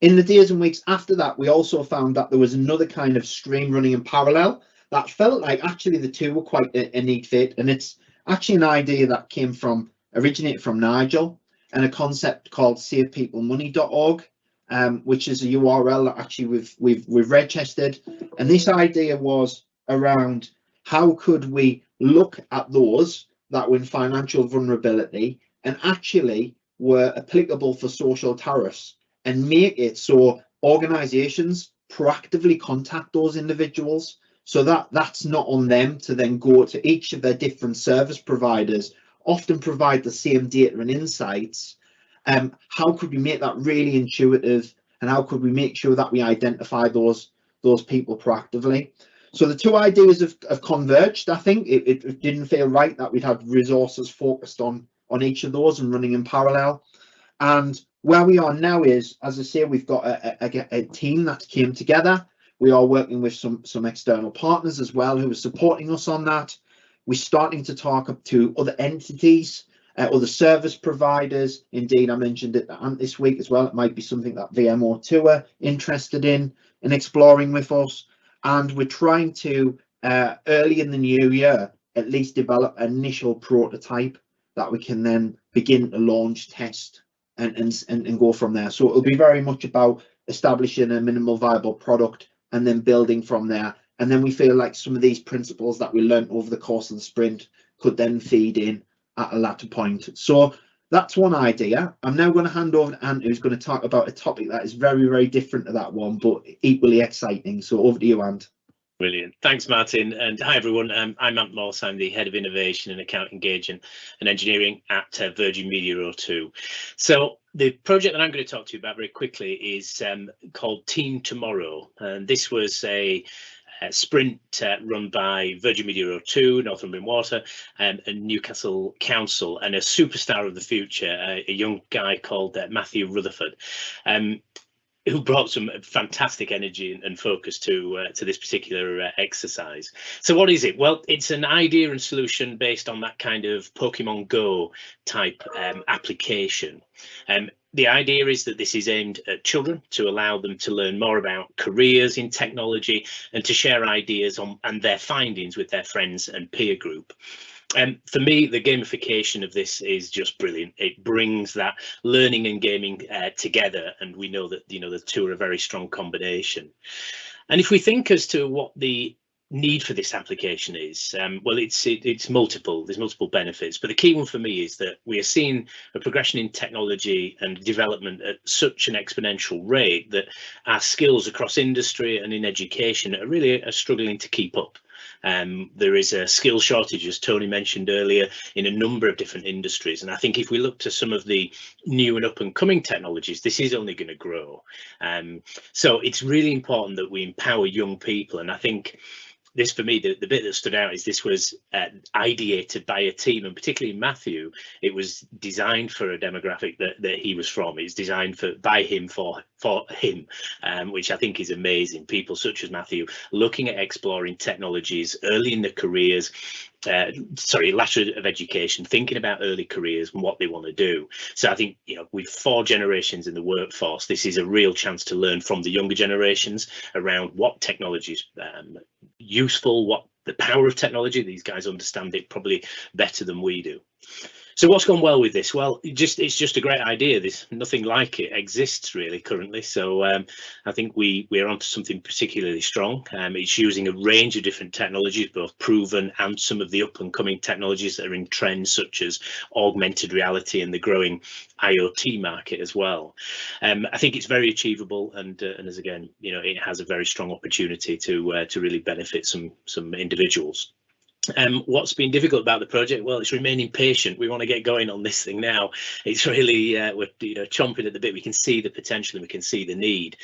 In the days and weeks after that, we also found that there was another kind of stream running in parallel that felt like actually the two were quite a, a neat fit. And it's actually an idea that came from, originated from Nigel and a concept called savepeoplemoney.org, um, which is a URL that actually we've, we've, we've registered. And this idea was around how could we look at those that were in financial vulnerability and actually were applicable for social tariffs and make it so organizations proactively contact those individuals So that that's not on them to then go to each of their different service providers, often provide the same data and insights. Um, how could we make that really intuitive and how could we make sure that we identify those those people proactively? So the two ideas have, have converged. I think it, it didn't feel right that we'd had resources focused on on each of those and running in parallel. And where we are now is, as I say, we've got a, a, a team that came together. We are working with some some external partners as well who are supporting us on that. We're starting to talk up to other entities, uh, other service providers. Indeed, I mentioned it this week as well. It might be something that VMO2 are interested in in exploring with us. And we're trying to, uh, early in the new year, at least develop an initial prototype that we can then begin to launch, test, and, and, and go from there. So it'll be very much about establishing a minimal viable product and then building from there. And then we feel like some of these principles that we learned over the course of the sprint could then feed in at a latter point. So that's one idea. I'm now going to hand over to Ant, who's going to talk about a topic that is very, very different to that one, but equally exciting. So over to you, Ant. Brilliant. Thanks, Martin. And hi, everyone. Um, I'm Ant Morse. I'm the Head of Innovation and Account Engagement and Engineering at uh, Virgin Media O2. So the project that I'm going to talk to you about very quickly is um, called Team Tomorrow. And this was a uh, sprint uh, run by Virgin Media O2, Northumbrian Water, um, and Newcastle Council, and a superstar of the future, uh, a young guy called uh, Matthew Rutherford. Um, who brought some fantastic energy and focus to uh, to this particular uh, exercise. So what is it? Well, it's an idea and solution based on that kind of Pokemon Go type um, application. Um, the idea is that this is aimed at children to allow them to learn more about careers in technology and to share ideas on and their findings with their friends and peer group. Um, for me, the gamification of this is just brilliant. It brings that learning and gaming uh, together, and we know that you know the two are a very strong combination. And if we think as to what the need for this application is um, well it's it, it's multiple there's multiple benefits but the key one for me is that we are seeing a progression in technology and development at such an exponential rate that our skills across industry and in education are really are struggling to keep up um, there is a skill shortage, as Tony mentioned earlier, in a number of different industries. And I think if we look to some of the new and up and coming technologies, this is only going to grow. Um, so it's really important that we empower young people. And I think this for me, the, the bit that stood out is this was uh, ideated by a team, and particularly Matthew. It was designed for a demographic that, that he was from. It's designed for by him for for him, um, which I think is amazing. People such as Matthew looking at exploring technologies early in their careers, uh, sorry, latter of education, thinking about early careers and what they want to do. So I think, you know, with four generations in the workforce, this is a real chance to learn from the younger generations around what technologies um, useful, what the power of technology. These guys understand it probably better than we do. So what's gone well with this? Well, it just it's just a great idea. There's nothing like it exists really currently. So um, I think we we're onto something particularly strong. Um, it's using a range of different technologies, both proven and some of the up and coming technologies that are in trends, such as augmented reality and the growing IoT market as well. Um, I think it's very achievable, and uh, and as again, you know, it has a very strong opportunity to uh, to really benefit some some individuals. Um, what's been difficult about the project? Well, it's remaining patient. We want to get going on this thing now. It's really uh, we're you know chomping at the bit. We can see the potential and we can see the need.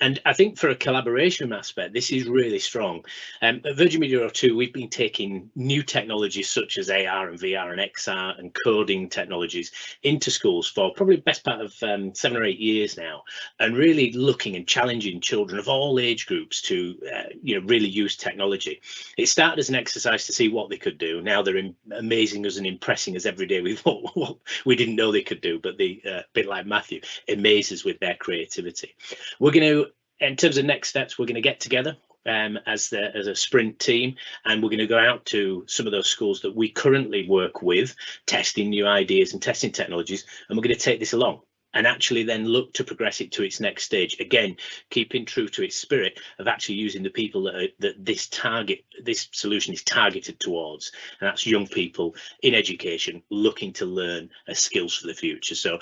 And I think for a collaboration aspect, this is really strong. Um, at Virgin Media O2, we've been taking new technologies such as AR and VR and XR and coding technologies into schools for probably best part of um, seven or eight years now, and really looking and challenging children of all age groups to uh, you know really use technology. It started as an exercise to see see what they could do. Now they're amazing us and impressing us every day with what, what we didn't know they could do. But the uh, bit like Matthew amazes with their creativity. We're going to, in terms of next steps, we're going to get together um, as the as a sprint team, and we're going to go out to some of those schools that we currently work with, testing new ideas and testing technologies, and we're going to take this along and actually then look to progress it to its next stage again keeping true to its spirit of actually using the people that, are, that this target this solution is targeted towards and that's young people in education looking to learn skills for the future so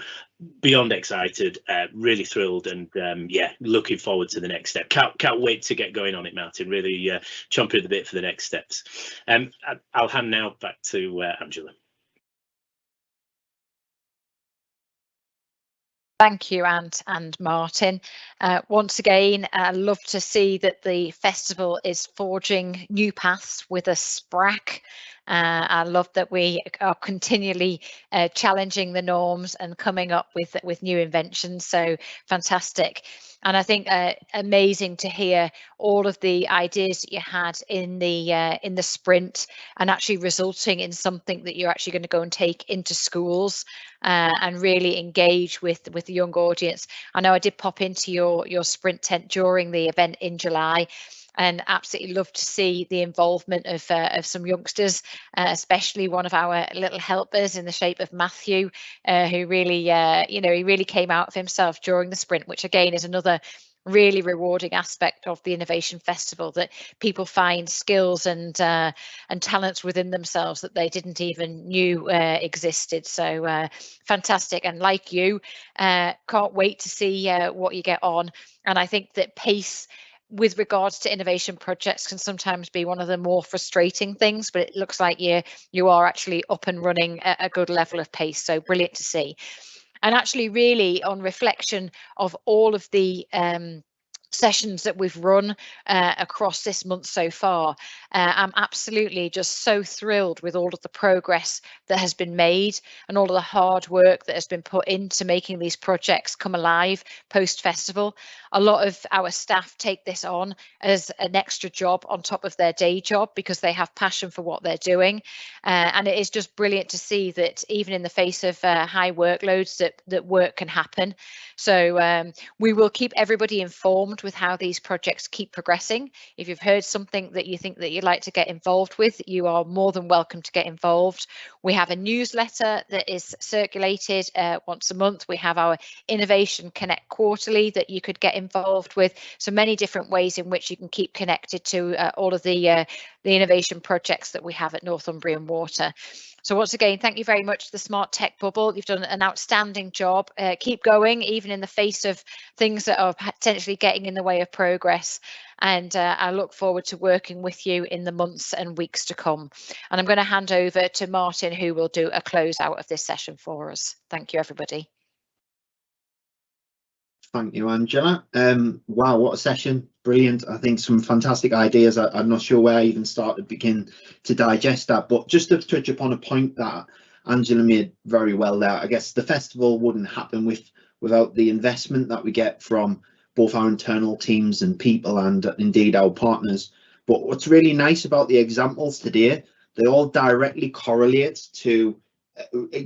beyond excited, uh, really thrilled, and um, yeah, looking forward to the next step. Can't can't wait to get going on it, Martin. Really uh, chomping at the bit for the next steps. Um, I, will hand now back to uh, Angela. Thank you, Ant and Martin. Uh, once again, I love to see that the festival is forging new paths with a SPRAC uh, I love that we are continually uh, challenging the norms and coming up with with new inventions. So fantastic. And I think uh, amazing to hear all of the ideas that you had in the uh, in the sprint and actually resulting in something that you're actually going to go and take into schools uh, and really engage with with the young audience. I know I did pop into your your sprint tent during the event in July and absolutely love to see the involvement of uh, of some youngsters, uh, especially one of our little helpers in the shape of Matthew, uh, who really, uh, you know, he really came out of himself during the sprint, which again is another really rewarding aspect of the innovation festival that people find skills and uh, and talents within themselves that they didn't even knew uh, existed. So uh, fantastic. And like you uh, can't wait to see uh, what you get on. And i think that pace with regards to innovation projects can sometimes be one of the more frustrating things, but it looks like you you are actually up and running at a good level of pace. So brilliant to see. And actually, really, on reflection of all of the um, sessions that we've run uh, across this month so far. Uh, I'm absolutely just so thrilled with all of the progress that has been made and all of the hard work that has been put into making these projects come alive post festival. A lot of our staff take this on as an extra job on top of their day job because they have passion for what they're doing. Uh, and it is just brilliant to see that even in the face of uh, high workloads that, that work can happen. So um, we will keep everybody informed with how these projects keep progressing. If you've heard something that you think that you'd like to get involved with, you are more than welcome to get involved. We have a newsletter that is circulated uh, once a month. We have our Innovation Connect quarterly that you could get involved with. So many different ways in which you can keep connected to uh, all of the uh, the innovation projects that we have at Northumbrian Water. So once again, thank you very much to the Smart Tech Bubble. You've done an outstanding job. Uh, keep going, even in the face of things that are potentially getting in the way of progress. And uh, I look forward to working with you in the months and weeks to come. And I'm going to hand over to Martin, who will do a close out of this session for us. Thank you, everybody. Thank you, Angela. Um, wow, what a session. Brilliant. I think some fantastic ideas. I, am not sure where I even start to begin to digest that, but just to touch upon a point that Angela made very well there. I guess the festival wouldn't happen with without the investment that we get from both our internal teams and people and indeed our partners. But what's really nice about the examples today, they all directly correlate to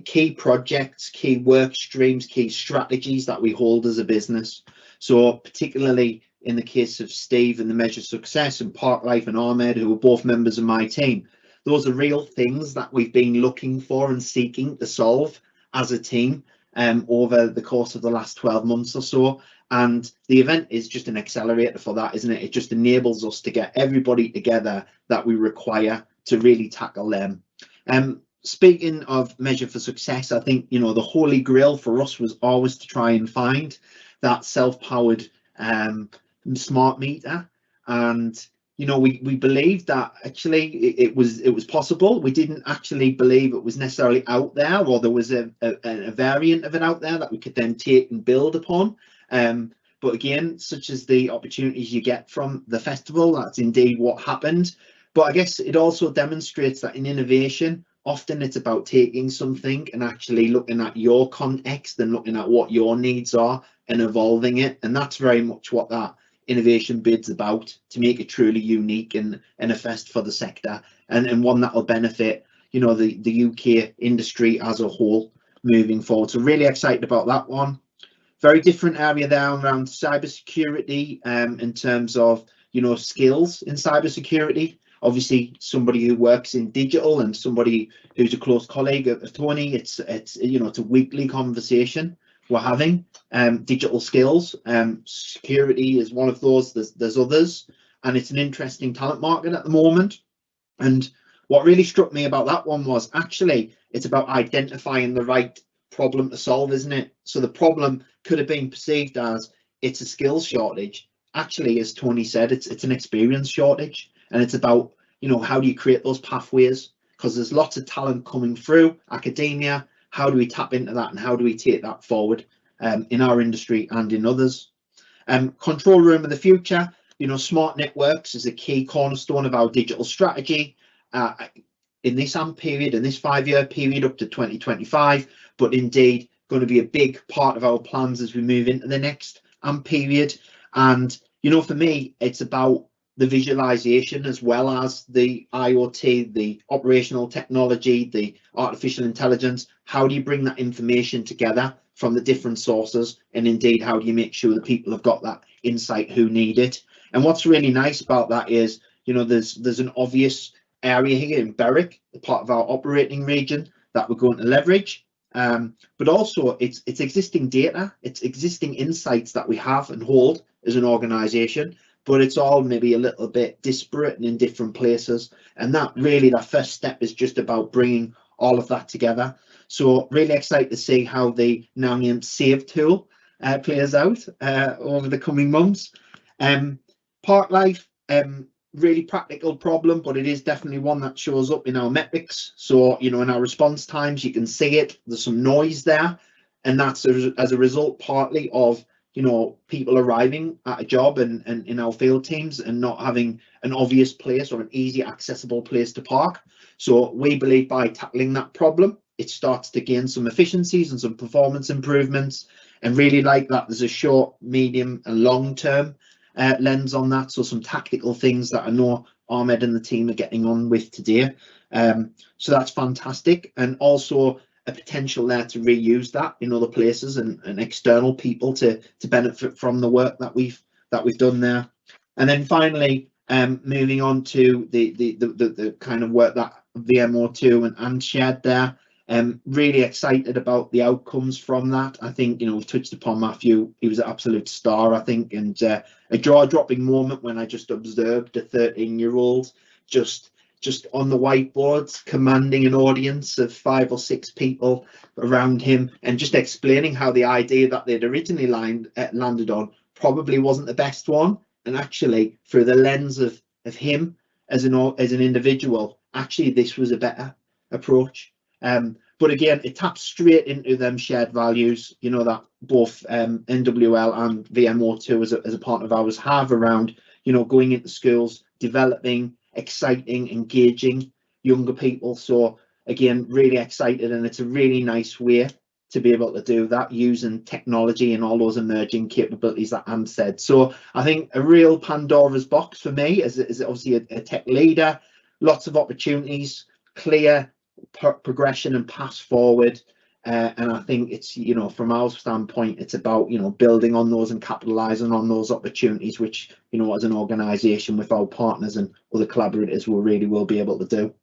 key projects, key work streams, key strategies that we hold as a business. So particularly in the case of Steve and the Measure Success and Parklife and Ahmed, who are both members of my team, those are real things that we've been looking for and seeking to solve as a team um, over the course of the last 12 months or so. And the event is just an accelerator for that, isn't it? It just enables us to get everybody together that we require to really tackle them. Um, speaking of measure for success, I think, you know, the holy grail for us was always to try and find that self-powered um, smart meter. And, you know, we, we believed that actually it, it, was it was possible. We didn't actually believe it was necessarily out there or there was a, a, a variant of it out there that we could then take and build upon. Um, but again, such as the opportunities you get from the festival, that's indeed what happened. But I guess it also demonstrates that in innovation, often it's about taking something and actually looking at your context and looking at what your needs are and evolving it. And that's very much what that innovation bid's about to make it truly unique and, and a fest for the sector and, and one that will benefit you know the the uk industry as a whole moving forward. So really excited about that one. Very different area there around cybersecurity um, in terms of you know skills in cybersecurity obviously somebody who works in digital and somebody who's a close colleague of Tony. It's it's you know it's a weekly conversation we're having. Um, digital skills, um, security is one of those. There's there's others, and it's an interesting talent market at the moment. And what really struck me about that one was actually it's about identifying the right problem to solve, isn't it? So the problem could have been perceived as it's a skills shortage. Actually, as Tony said, it's it's an experience shortage, and it's about you know how do you create those pathways because there's lots of talent coming through academia. How do we tap into that, and how do we take that forward um, in our industry and in others? Um, control room of the future. You know, smart networks is a key cornerstone of our digital strategy. Uh, in this AMP period, in this five-year period up to 2025, but indeed going to be a big part of our plans as we move into the next AMP period. And, you know, for me, it's about the visualization as well as the IoT, the operational technology, the artificial intelligence. How do you bring that information together from the different sources? And indeed, how do you make sure that people have got that insight who need it? And what's really nice about that is, you know, there's there's an obvious area here in Berwick, the part of our operating region that we're going to leverage. Um, but also it's it's existing data, it's existing insights that we have and hold as an organization, but it's all maybe a little bit disparate and in different places. And that really, that first step is just about bringing all of that together. So really excited to see how the named SAVE tool uh, plays out uh, over the coming months. Um, Park Life, um, really practical problem, but it is definitely one that shows up in our metrics. So, you know, in our response times, you can see it, there's some noise there. And that's as a result partly of, you know, people arriving at a job and, and in our field teams and not having an obvious place or an easy accessible place to park. So we believe by tackling that problem, it starts to gain some efficiencies and some performance improvements. And really like that, there's a short, medium and long term uh, lens on that. So some tactical things that I know Ahmed and the team are getting on with today. Um, so that's fantastic. And also a potential there to reuse that in other places and, and external people to to benefit from the work that we've that we've done there. And then finally, um, moving on to the, the the, the the kind of work that VMO2 and, and shared there. Um, really excited about the outcomes from that. I think, you know, we've touched upon Matthew. He was an absolute star, I think, and uh, a jaw-dropping moment when I just observed a 13-year-old just just on the whiteboards, commanding an audience of five or six people around him, and just explaining how the idea that they'd originally lined, uh, landed on probably wasn't the best one, and actually through the lens of of him as an as an individual, actually this was a better approach. Um, but again, it taps straight into them shared values, you know, that both um, NWL and VMO2 as a, as a partner of ours have around, you know, going into schools, developing, exciting, engaging younger people. So again, really excited and it's a really nice way to be able to do that using technology and all those emerging capabilities that Anne said. So I think a real Pandora's box for me as, as obviously a, a tech leader, lots of opportunities, clear progression and pass forward. Uh, and I think it's, you know, from our standpoint, it's about, you know, building on those and capitalizing on those opportunities, which, you know, as an organization with our partners and other collaborators will really will be able to do.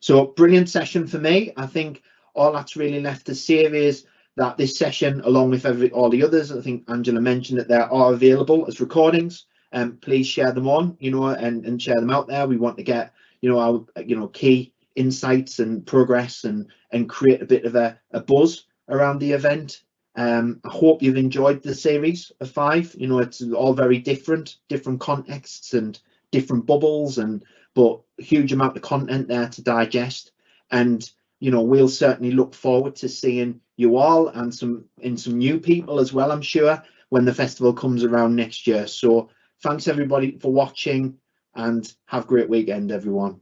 So brilliant session for me. I think all that's really left to say is that this session, along with every all the others, I think Angela mentioned that there are available as recordings. And um, please share them on, you know, and, and share them out there. We want to get, you know, our, you know, key insights and progress and and create a bit of a, a buzz around the event. Um, I hope you've enjoyed the series of five. You know, it's all very different, different contexts and different bubbles, and but huge amount of content there to digest. And you know, we'll certainly look forward to seeing you all and some in some new people as well. I'm sure when the festival comes around next year. So thanks everybody for watching, and have a great weekend, everyone.